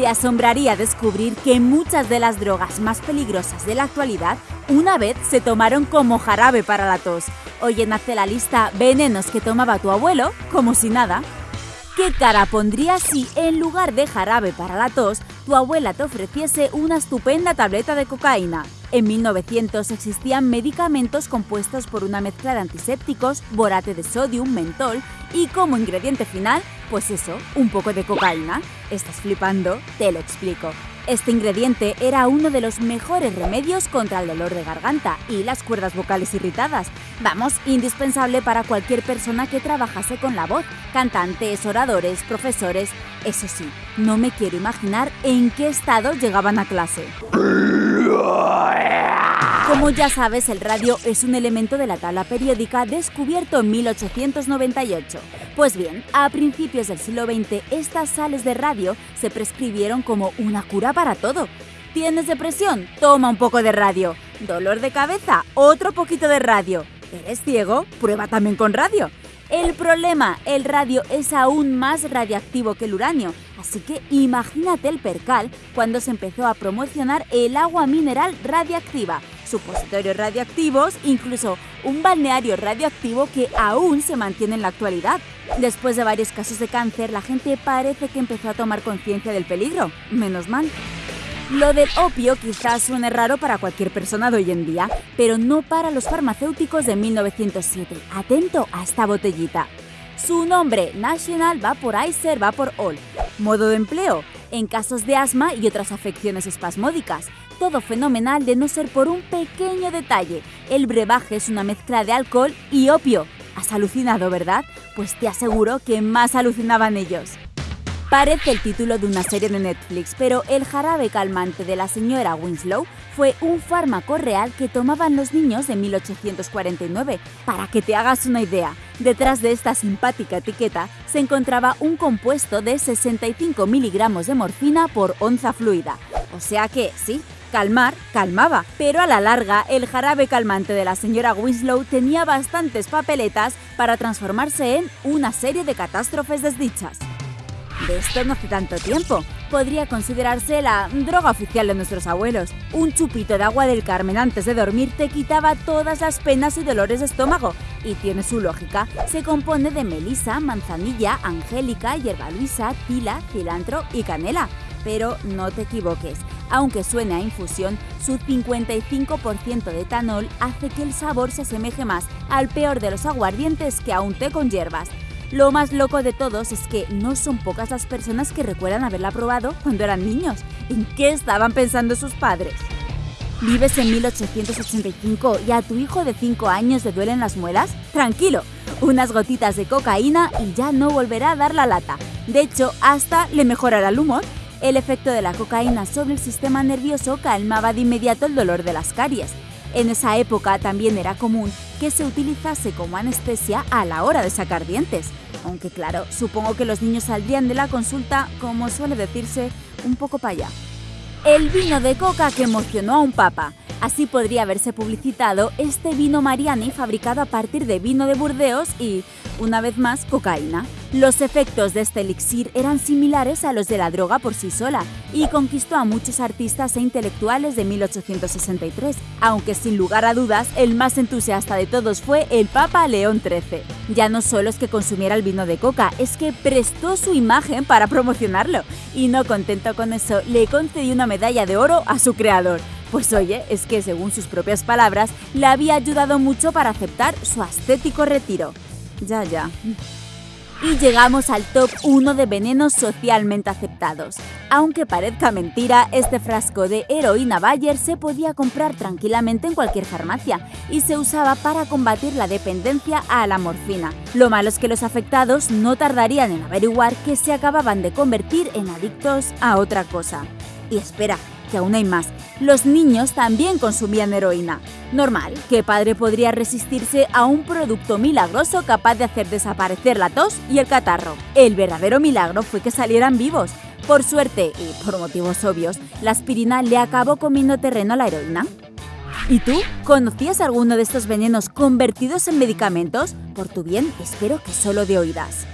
Te asombraría descubrir que muchas de las drogas más peligrosas de la actualidad una vez se tomaron como jarabe para la tos. Hoy nace la lista venenos que tomaba tu abuelo, como si nada. ¿Qué cara pondrías si, en lugar de jarabe para la tos, tu abuela te ofreciese una estupenda tableta de cocaína? En 1900 existían medicamentos compuestos por una mezcla de antisépticos, borate de sodio, mentol y como ingrediente final, pues eso, un poco de cocaína. ¿Estás flipando? Te lo explico. Este ingrediente era uno de los mejores remedios contra el dolor de garganta y las cuerdas vocales irritadas. Vamos, indispensable para cualquier persona que trabajase con la voz, cantantes, oradores, profesores. Eso sí, no me quiero imaginar en qué estado llegaban a clase. Como ya sabes, el radio es un elemento de la tabla periódica descubierto en 1898. Pues bien, a principios del siglo XX, estas sales de radio se prescribieron como una cura para todo. ¿Tienes depresión? Toma un poco de radio. ¿Dolor de cabeza? Otro poquito de radio. ¿Eres ciego? Prueba también con radio. El problema, el radio es aún más radiactivo que el uranio, así que imagínate el percal cuando se empezó a promocionar el agua mineral radiactiva, supositorios radioactivos, incluso un balneario radioactivo que aún se mantiene en la actualidad. Después de varios casos de cáncer, la gente parece que empezó a tomar conciencia del peligro, menos mal. Lo del opio quizás suene raro para cualquier persona de hoy en día, pero no para los farmacéuticos de 1907. Atento a esta botellita. Su nombre, National Vaporizer Vapor All. Modo de empleo, en casos de asma y otras afecciones espasmódicas. Todo fenomenal de no ser por un pequeño detalle. El brebaje es una mezcla de alcohol y opio. ¿Has alucinado, verdad? Pues te aseguro que más alucinaban ellos. Parece el título de una serie de Netflix, pero el jarabe calmante de la señora Winslow fue un fármaco real que tomaban los niños de 1849. Para que te hagas una idea, detrás de esta simpática etiqueta se encontraba un compuesto de 65 miligramos de morfina por onza fluida. O sea que, sí, calmar, calmaba, pero a la larga el jarabe calmante de la señora Winslow tenía bastantes papeletas para transformarse en una serie de catástrofes desdichas. De esto no hace tanto tiempo. Podría considerarse la droga oficial de nuestros abuelos. Un chupito de agua del Carmen antes de dormir te quitaba todas las penas y dolores de estómago. Y tiene su lógica. Se compone de melisa, manzanilla, angélica, hierba luisa, tila, cilantro y canela. Pero no te equivoques. Aunque suene a infusión, su 55% de etanol hace que el sabor se asemeje más al peor de los aguardientes que a un té con hierbas. Lo más loco de todos es que no son pocas las personas que recuerdan haberla probado cuando eran niños. ¿En qué estaban pensando sus padres? ¿Vives en 1885 y a tu hijo de 5 años le duelen las muelas? Tranquilo, unas gotitas de cocaína y ya no volverá a dar la lata. De hecho, hasta le mejorará el humor. El efecto de la cocaína sobre el sistema nervioso calmaba de inmediato el dolor de las caries. En esa época también era común que se utilizase como anestesia a la hora de sacar dientes. Aunque claro, supongo que los niños saldrían de la consulta, como suele decirse, un poco para allá. El vino de coca que emocionó a un papa. Así podría haberse publicitado este vino Mariani fabricado a partir de vino de Burdeos y, una vez más, cocaína. Los efectos de este elixir eran similares a los de la droga por sí sola y conquistó a muchos artistas e intelectuales de 1863, aunque sin lugar a dudas el más entusiasta de todos fue el Papa León XIII. Ya no solo es que consumiera el vino de coca, es que prestó su imagen para promocionarlo y no contento con eso, le concedió una medalla de oro a su creador. Pues oye, es que según sus propias palabras, le había ayudado mucho para aceptar su ascético retiro. Ya, ya. Y llegamos al top 1 de venenos socialmente aceptados. Aunque parezca mentira, este frasco de heroína Bayer se podía comprar tranquilamente en cualquier farmacia y se usaba para combatir la dependencia a la morfina. Lo malo es que los afectados no tardarían en averiguar que se acababan de convertir en adictos a otra cosa. Y espera, que aún hay más. Los niños también consumían heroína. Normal, ¿qué padre podría resistirse a un producto milagroso capaz de hacer desaparecer la tos y el catarro? El verdadero milagro fue que salieran vivos. Por suerte, y por motivos obvios, la aspirina le acabó comiendo terreno a la heroína. ¿Y tú? ¿Conocías alguno de estos venenos convertidos en medicamentos? Por tu bien, espero que solo de oídas.